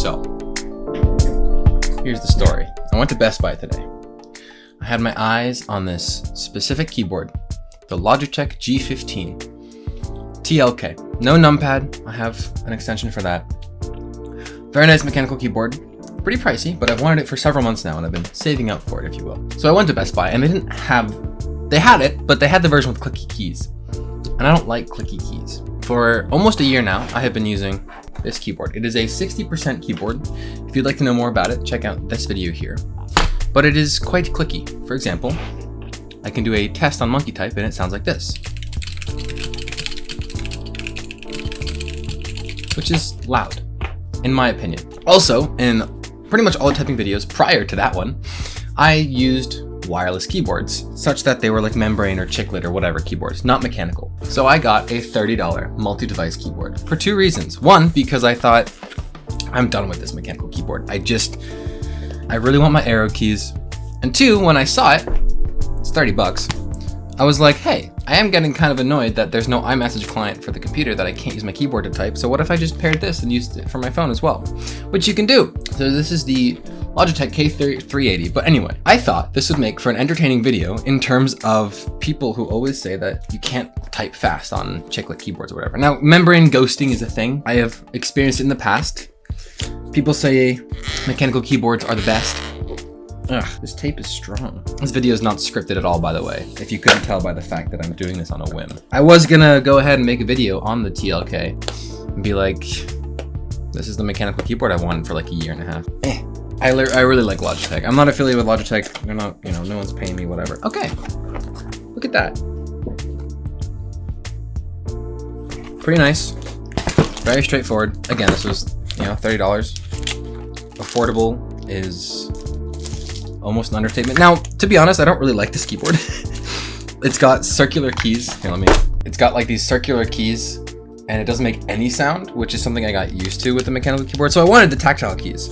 So, here's the story. I went to Best Buy today. I had my eyes on this specific keyboard, the Logitech G15 TLK. No numpad, I have an extension for that. Very nice mechanical keyboard, pretty pricey, but I've wanted it for several months now and I've been saving up for it, if you will. So I went to Best Buy and they didn't have, they had it, but they had the version with clicky keys. And I don't like clicky keys. For almost a year now, I have been using this keyboard. It is a 60% keyboard. If you'd like to know more about it, check out this video here. But it is quite clicky. For example, I can do a test on Monkeytype and it sounds like this. Which is loud, in my opinion. Also, in pretty much all the typing videos prior to that one, I used wireless keyboards, such that they were like membrane or chiclet or whatever keyboards, not mechanical. So I got a $30 multi-device keyboard for two reasons. One, because I thought, I'm done with this mechanical keyboard. I just, I really want my arrow keys. And two, when I saw it, it's 30 bucks. I was like, hey, I am getting kind of annoyed that there's no iMessage client for the computer that I can't use my keyboard to type. So what if I just paired this and used it for my phone as well? Which you can do. So this is the Logitech K380. But anyway, I thought this would make for an entertaining video in terms of people who always say that you can't type fast on chiclet keyboards or whatever. Now, membrane ghosting is a thing. I have experienced it in the past. People say mechanical keyboards are the best. Ugh, this tape is strong. This video is not scripted at all, by the way, if you couldn't tell by the fact that I'm doing this on a whim. I was gonna go ahead and make a video on the TLK and be like, this is the mechanical keyboard I wanted for like a year and a half. Eh. I, I really like Logitech. I'm not affiliated with Logitech. They're not, you know, no one's paying me, whatever. Okay, look at that. Pretty nice. Very straightforward. Again, this was, you know, $30. Affordable is almost an understatement. Now, to be honest, I don't really like this keyboard. it's got circular keys. Here, let me. It's got like these circular keys and it doesn't make any sound, which is something I got used to with the mechanical keyboard. So I wanted the tactile keys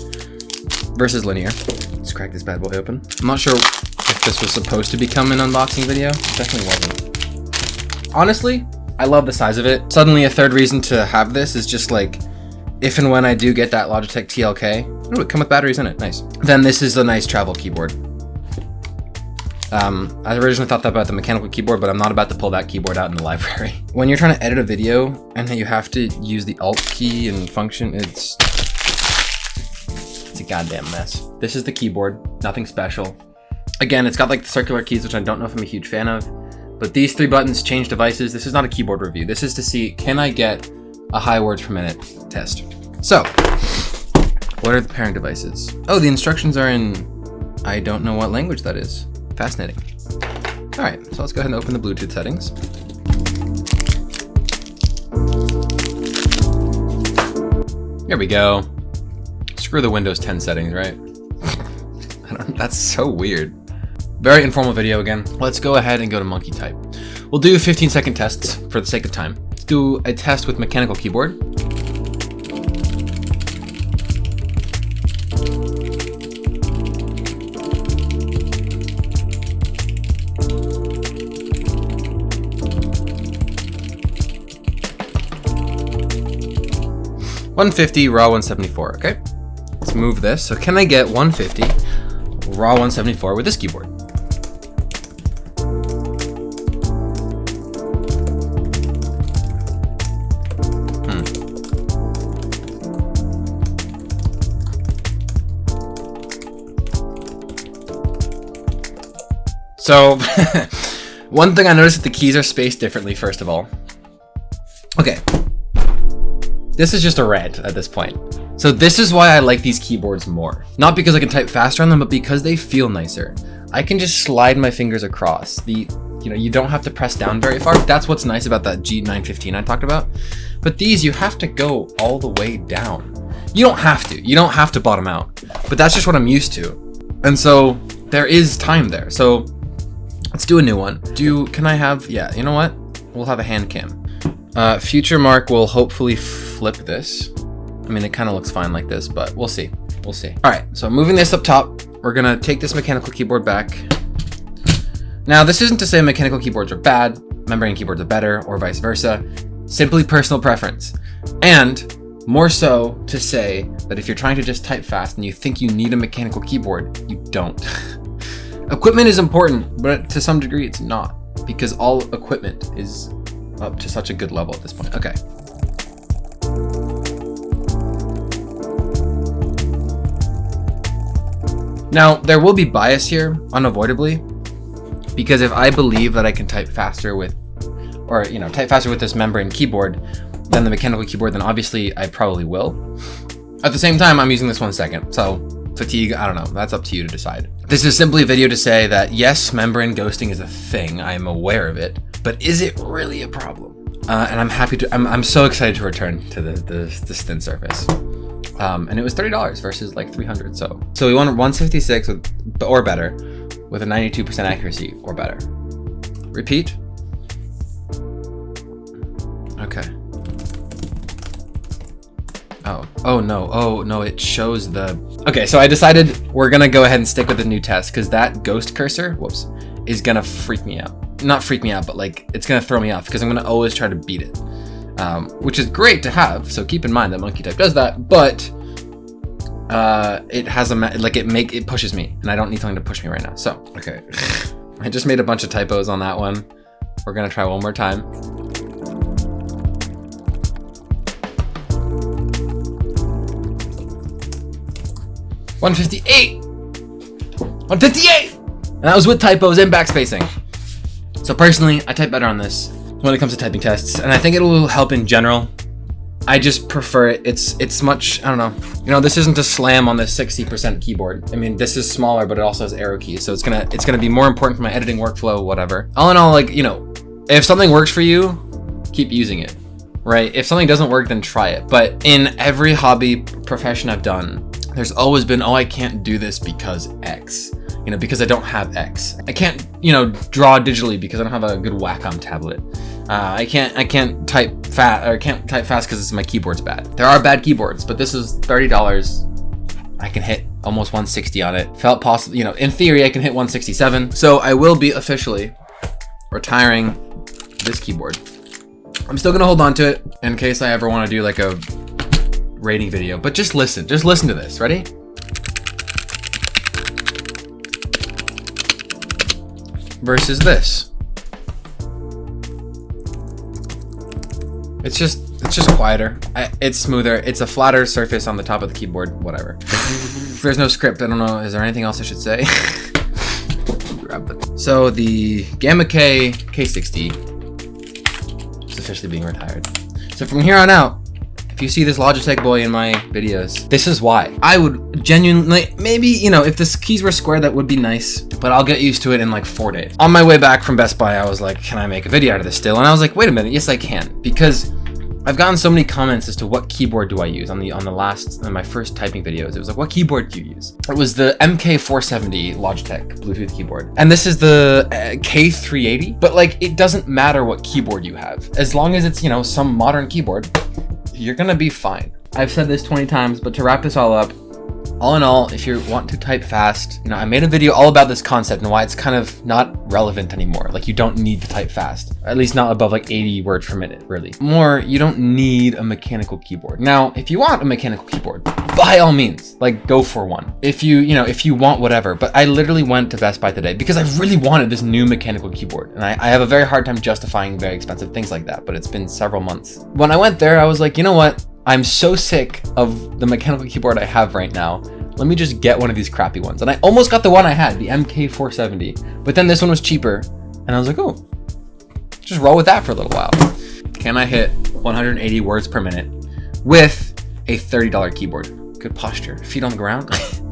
versus linear. Let's crack this bad boy open. I'm not sure if this was supposed to become an unboxing video. It definitely wasn't. Honestly, I love the size of it. Suddenly a third reason to have this is just like, if and when I do get that Logitech TLK, oh, it come with batteries in it, nice. Then this is a nice travel keyboard. Um, I originally thought that about the mechanical keyboard, but I'm not about to pull that keyboard out in the library. When you're trying to edit a video and you have to use the Alt key and function, it's, goddamn mess. This is the keyboard, nothing special. Again, it's got like the circular keys, which I don't know if I'm a huge fan of, but these three buttons change devices. This is not a keyboard review. This is to see, can I get a high words per minute test. So, what are the pairing devices? Oh, the instructions are in, I don't know what language that is. Fascinating. All right, so let's go ahead and open the Bluetooth settings. Here we go. Screw the Windows 10 settings, right? that's so weird. Very informal video again. Let's go ahead and go to Monkeytype. We'll do 15 second tests for the sake of time. Let's do a test with mechanical keyboard. One fifty raw one seventy four. Okay, let's move this. So can I get 150 raw 174 with this keyboard? Hmm. So, one thing I noticed that the keys are spaced differently, first of all. Okay. This is just a rant at this point. So this is why I like these keyboards more. Not because I can type faster on them, but because they feel nicer. I can just slide my fingers across. The, you know, you don't have to press down very far. That's what's nice about that G915 I talked about. But these, you have to go all the way down. You don't have to. You don't have to bottom out. But that's just what I'm used to. And so there is time there. So Let's do a new one. Do, can I have, yeah, you know what? We'll have a hand cam. Uh, future Mark will hopefully flip this. I mean, it kind of looks fine like this, but we'll see. We'll see. All right, so moving this up top, we're gonna take this mechanical keyboard back. Now, this isn't to say mechanical keyboards are bad, membrane keyboards are better, or vice versa. Simply personal preference. And More so to say that if you're trying to just type fast and you think you need a mechanical keyboard, you don't. equipment is important, but to some degree it's not because all equipment is up to such a good level at this point. Okay. Now, there will be bias here, unavoidably, because if I believe that I can type faster with, or, you know, type faster with this membrane keyboard than the mechanical keyboard, then obviously I probably will. At the same time, I'm using this one second, so fatigue, I don't know, that's up to you to decide. This is simply a video to say that yes, membrane ghosting is a thing, I am aware of it, but is it really a problem? Uh, and I'm happy to, I'm, I'm so excited to return to the, the, the thin surface. Um, and it was $30 versus like 300 so. So we won 156 with, or better with a 92% accuracy or better. Repeat. Okay. Oh, oh no, oh no, it shows the... Okay, so I decided we're gonna go ahead and stick with the new test because that ghost cursor, whoops, is gonna freak me out. Not freak me out, but like, it's gonna throw me off because I'm gonna always try to beat it um, which is great to have. So keep in mind that Monkeytype does that, but uh, it has a like it make it pushes me, and I don't need something to push me right now. So okay, I just made a bunch of typos on that one. We're gonna try one more time. One fifty eight. 158! And that was with typos and backspacing. So personally, I type better on this when it comes to typing tests, and I think it will help in general. I just prefer it. It's it's much, I don't know. You know, this isn't a slam on the 60% keyboard. I mean, this is smaller, but it also has arrow keys, so it's gonna it's gonna be more important for my editing workflow, whatever. All in all, like, you know, if something works for you, keep using it, right? If something doesn't work, then try it. But in every hobby profession I've done, there's always been, oh, I can't do this because X you know, because I don't have X. I can't, you know, draw digitally because I don't have a good Wacom tablet. Uh, I can't, I can't type fast, or I can't type fast because my keyboard's bad. There are bad keyboards, but this is $30. I can hit almost 160 on it. Felt possible, you know, in theory, I can hit 167. So I will be officially retiring this keyboard. I'm still gonna hold on to it in case I ever want to do like a rating video, but just listen, just listen to this. Ready? Versus this. It's just it's just quieter. It's smoother. It's a flatter surface on the top of the keyboard. Whatever. There's no script. I don't know. Is there anything else I should say? so the Gamma K K60 is officially being retired. So from here on out, if you see this Logitech boy in my videos, this is why. I would genuinely, maybe, you know, if the keys were square, that would be nice, but I'll get used to it in like four days. On my way back from Best Buy, I was like, can I make a video out of this still? And I was like, wait a minute, yes I can, because I've gotten so many comments as to what keyboard do I use on the on the last on my first typing videos. It was like, what keyboard do you use? It was the MK470 Logitech Bluetooth keyboard, and this is the uh, K380. But like, it doesn't matter what keyboard you have, as long as it's you know some modern keyboard you're gonna be fine. I've said this 20 times, but to wrap this all up, all in all, if you want to type fast, you know, I made a video all about this concept and why it's kind of not relevant anymore. Like you don't need to type fast, at least not above like 80 words per minute, really. More, you don't need a mechanical keyboard. Now, if you want a mechanical keyboard, by all means, like go for one. If you, you know, if you want whatever, but I literally went to Best Buy today because I really wanted this new mechanical keyboard. And I, I have a very hard time justifying very expensive things like that, but it's been several months. When I went there, I was like, you know what? I'm so sick of the mechanical keyboard I have right now. Let me just get one of these crappy ones. And I almost got the one I had, the MK470. But then this one was cheaper. And I was like, oh, just roll with that for a little while. Can I hit 180 words per minute with a $30 keyboard? Good posture. Feet on the ground.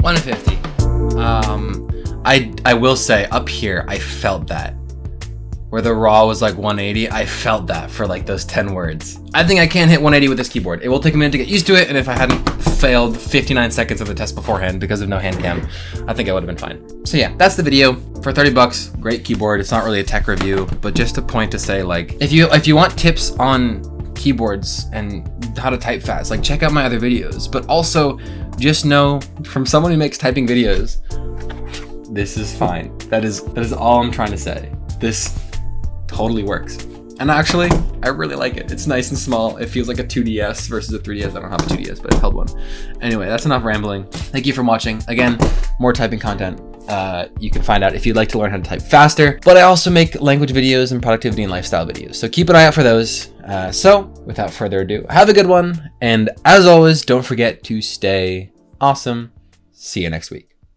150. Um, I I will say up here, I felt that. Where the raw was like 180, I felt that for like those 10 words. I think I can hit 180 with this keyboard. It will take a minute to get used to it, and if I hadn't failed 59 seconds of the test beforehand because of no hand cam, I think I would have been fine. So yeah, that's the video. For 30 bucks, great keyboard. It's not really a tech review, but just a point to say like, if you if you want tips on keyboards and how to type fast, like check out my other videos, but also just know from someone who makes typing videos, this is fine. That is that is all I'm trying to say. This totally works. And actually, I really like it. It's nice and small. It feels like a 2DS versus a 3DS. I don't have a 2DS, but I've held one. Anyway, that's enough rambling. Thank you for watching. Again, more typing content. Uh, you can find out if you'd like to learn how to type faster. But I also make language videos and productivity and lifestyle videos. So keep an eye out for those. Uh, so without further ado, have a good one. And as always, don't forget to stay awesome. See you next week.